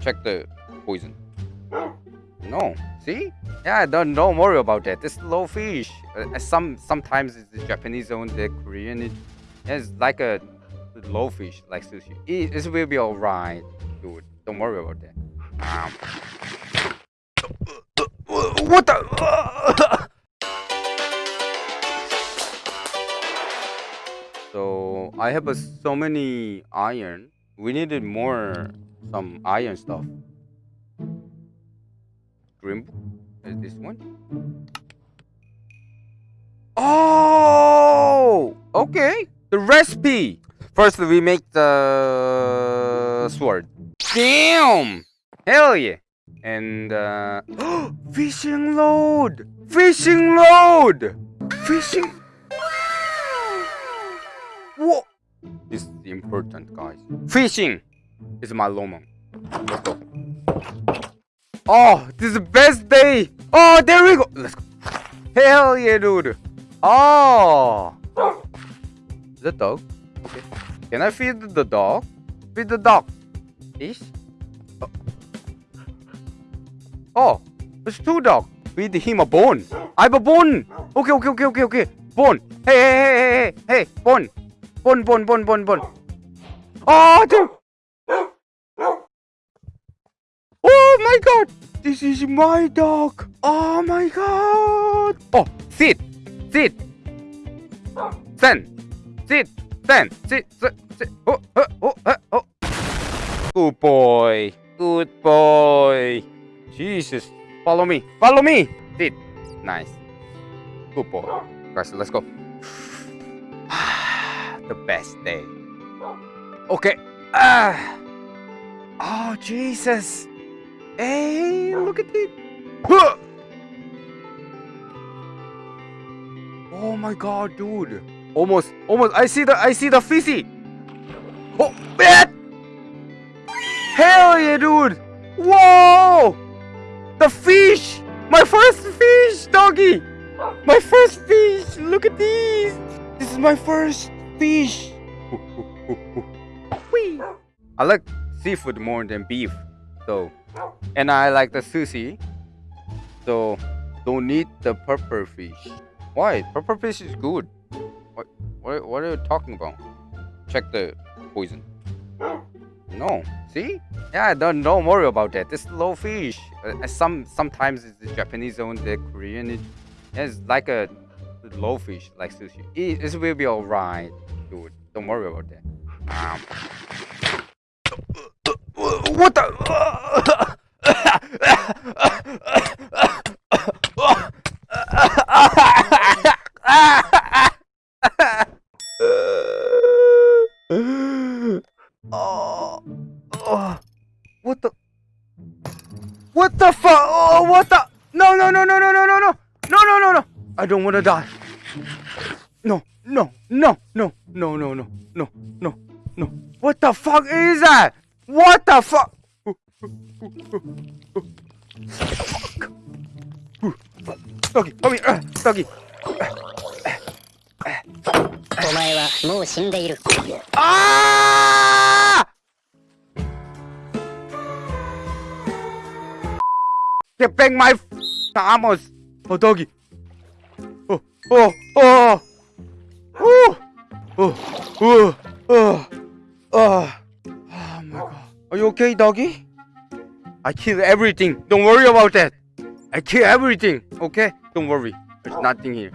check the poison. No, see? Yeah, don't don't worry about that. It's low fish. Uh, some sometimes it's the Japanese own, the Korean. It, it's like a low fish, like sushi. It, it will be alright, dude. Don't worry about that. Um, what the? so I have uh, so many iron. We needed more some iron stuff. Green? Is this one? Oh, okay. The recipe. First, we make the sword. Damn! Hell yeah! And uh, fishing load! Fishing load! Fishing. This is important, guys. Fishing is my lomon. Let's go. Oh, this is the best day. Oh, there we go. Let's go. Hell yeah, dude. Oh. That dog? Okay. Can I feed the dog? Feed the dog. Fish? Oh. oh, it's two dog. Feed him a bone. I have a bone. Okay, okay, okay, okay, okay. Bone. Hey, hey, hey, hey, hey, hey. Bone. Bone, bone, bone, bone, bone. Oh, dude. Oh my god! This is my dog! Oh my god! Oh, sit! Sit! Stand! Sit! Stand! Sit! Sit! sit. Oh, oh, oh, oh, oh! Good boy! Good boy! Jesus! Follow me! Follow me! Sit! Nice. Good boy. Guys, let's go. The best day. Okay. Ah! Oh, Jesus! Hey, look at it. Oh my god, dude. Almost, almost. I see the, I see the fishy. Oh, man. Hell yeah, dude. Whoa. The fish. My first fish, doggy. My first fish. Look at these. This is my first fish. I like seafood more than beef, so and I like the sushi. So don't need the purple fish. Why? Purple fish is good. What, what, what are you talking about? Check the poison. No. See? Yeah, don't don't worry about that. It's low fish. Uh, some sometimes it's the Japanese own, the Korean. It, it's like a low fish, like sushi. It, it will be alright, dude. Don't worry about that. Um, what the? oh, oh, what the? What the fuck? Oh, what the? No, no, no, no, no, no, no, no, no, no, no! I don't want to die. No, no, no, no, no, no, no, no, no, no. What the fuck is that? What the fuck? Doggy, come here, doggy. お前はもう死んでいる。Ah! Get back my armors. Oh, doggy. Oh, oh, oh. Oh, oh, oh, oh, oh. Oh my god. Are you okay, doggy? I kill everything. Don't worry about that. I kill everything. Okay? Don't worry. There's nothing here.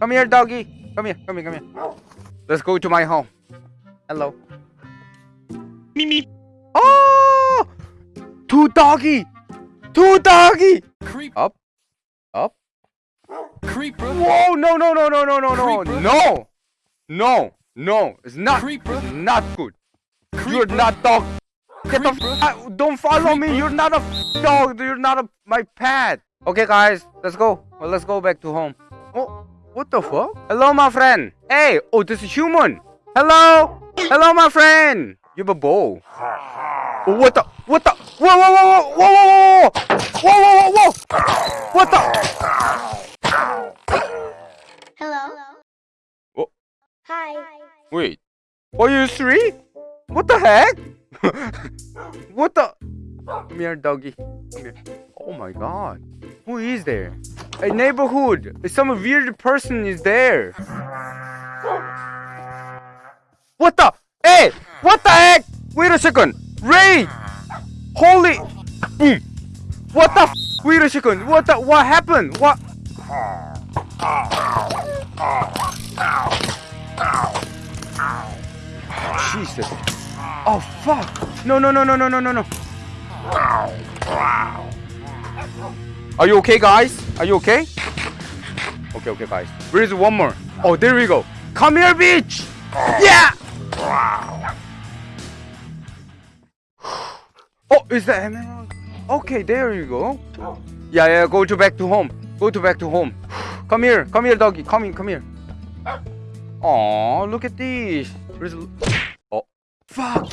Come here, doggy. Come here. Come here. Come here. Let's go to my home. Hello. Mimi. Oh! Two doggy. Two doggy. Creep. Up. Up. Creeper. Whoa! No! No! No! No! No! No! No! No! No! No! It's not. Creeper. It's not good. You're Creeper. not dog. Get the f Don't follow me. You're not a f dog. You're not a my pet. Okay, guys, let's go. Well, let's go back to home. Oh, what the fuck? Hello, my friend. Hey, oh, this is human. Hello, hello, my friend. You have a bow. Oh, what the? What the? Whoa, whoa, whoa, whoa, whoa, whoa, whoa, whoa, whoa, whoa! What the? Hello. Oh, Hi. wait. Are you three? What the heck? what the? Come here, doggy. Come here. Oh my god. Who is there? A neighborhood. Some weird person is there. What the? Hey! What the heck? Wait a second. Ray! Holy! Boom! What the? Wait a second. What the? What happened? What? Jesus. Oh fuck! No no no no no no no no. Are you okay, guys? Are you okay? Okay, okay, guys. Where is one more? Oh, there we go. Come here, bitch! Yeah! Oh, is that emerald? Okay, there you go. Yeah, yeah, go to back to home. Go to back to home. Come here, come here, doggy. Come in, come here. Oh, look at this. Fuck.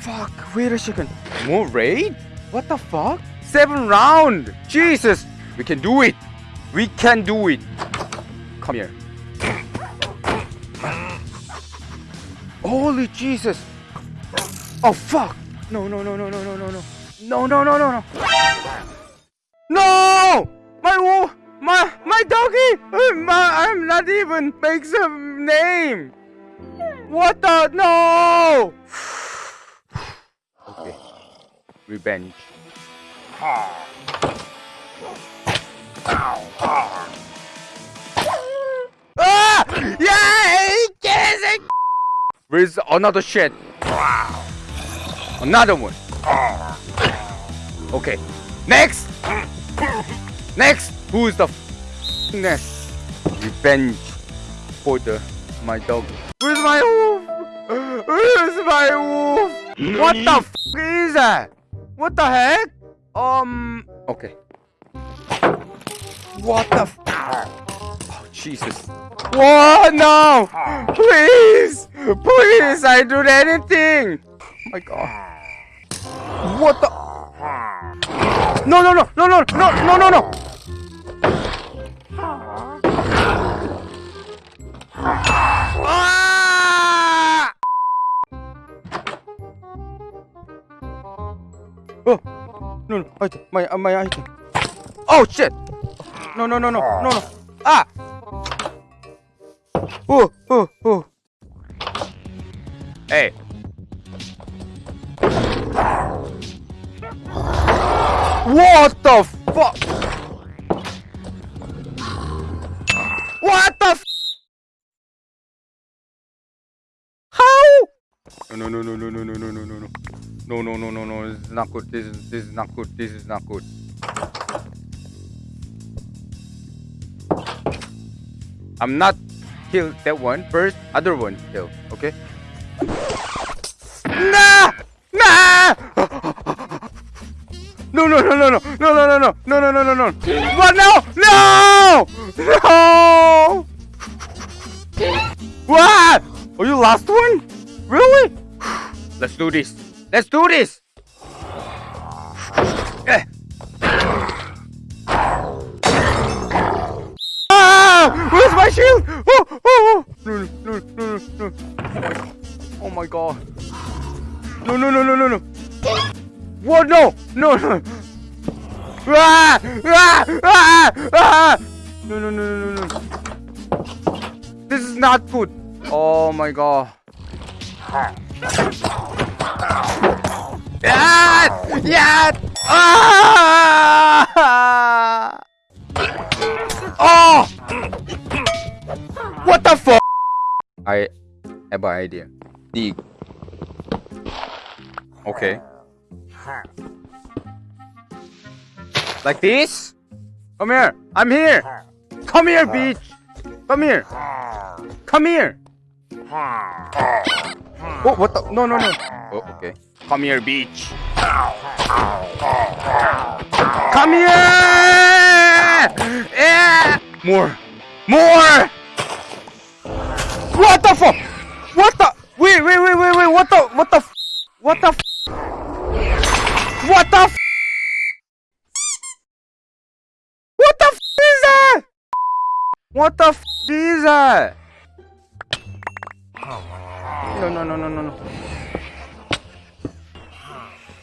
Fuck, wait a second. More raid? What the fuck? Seven round. Jesus. We can do it. We can do it. Come here. Holy Jesus. Oh fuck. No, no, no, no, no, no, no, no. No, no, no, no, no. No! My wolf, my my doggy. Uh, My, I'm not even makes a name. What the no? okay. Revenge. Ah! Yeah! Yes! Where's another shit? Another one. Okay. Next. Next. Who's the f- next? Revenge for the my dog. My wolf? Where's my wolf? What the f is that? What the heck? Um. Okay. What the f? Oh Jesus. What? No! Please! Please! I do anything! Oh my god. What the? No, no, no, no, no, no, no, no, no! Ah! Oh, no, no, item, my, uh, my item. Oh shit! No, no, no, no, no, no. Ah! Oh, oh, oh. Hey. What the no, no, no, no, no, no, no, no, no. This is not good. This is this is not good. This is not good. I'm not kill that one first. Other one kill. Okay. Nah! Nah! No, no, no, no, no, no, no, no, no, no, no, no, no, no. What? No! No! No! What? Are you last one? Really? Let's do this. Let's do this. Eh. Ah! Where's my shield? Oh, oh, oh. No, no, no, no, no. Oh my god. No, no, no, no, no, no. What? No! No! No! Ah! Ah! Ah! Ah! No! No! No! No! No! No! This is not good. Oh my god. Yeah! Yeah! Ah! Oh! What the fuck? I have an idea. Dig. Okay. Like this? Come here. I'm here. Come here, bitch. Come here. Come here. Oh, what the? No, no, no. Oh, okay. Come here, bitch. Come here. Yeah. More. More. What the fuck? What the? Wait, wait, wait, wait, wait. What the? What the? f- What the? f- What the? What the f- is that? What the is that? No, no, no, no, no, no.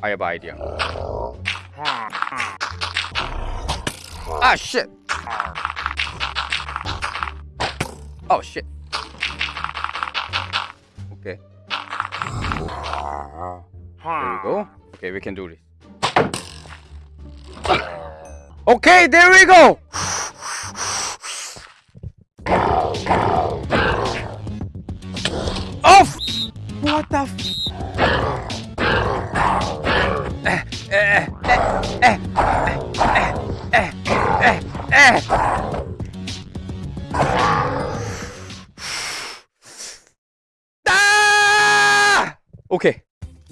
I have idea. Ah shit. Oh shit. Okay. There we go. Okay, we can do this. Okay, there we go. Oh! What the? Ah! Okay.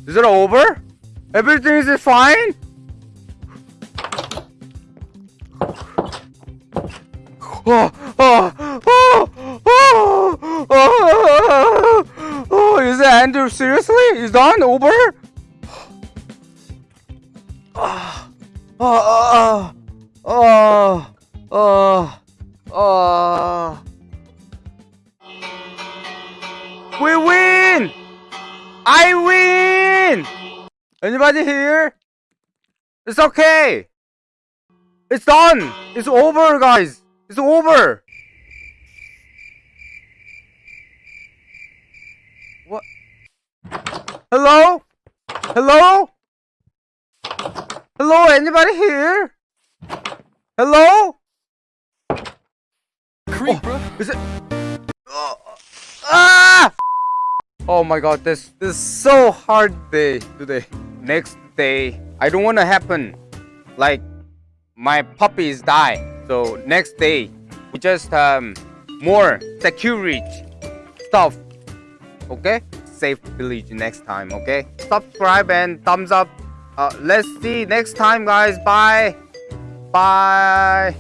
Is it over? Everything is fine? Oh, oh, oh, oh, oh, oh, is it Andrew? Seriously? Is done? Over? Oh, oh, oh, oh, oh. We win! I win! Anybody here? It's okay. It's done. It's over, guys. It's over. What? Hello? Hello? Hello? Anybody here? Hello? Creep, bro. Is it? Oh, ah! Oh my god, this this is so hard day today. Next day, I don't want to happen like my puppies die. So next day, we just um more security stuff. Okay, safe village next time. Okay, subscribe and thumbs up. Uh, let's see next time, guys. Bye. Bye.